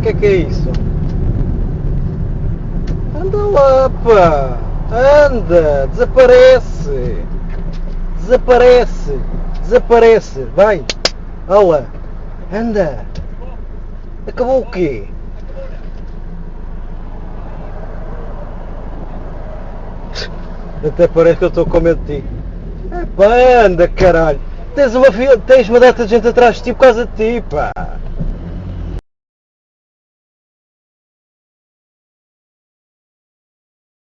que é que é isso? Anda lá, pá! Anda! Desaparece! Desaparece! Desaparece! Vai! Olá! Anda! Acabou o quê? Até parece que eu estou com medo de ti. Epá, anda caralho! Tens uma, tens uma data de gente atrás de ti por causa de ti, pá!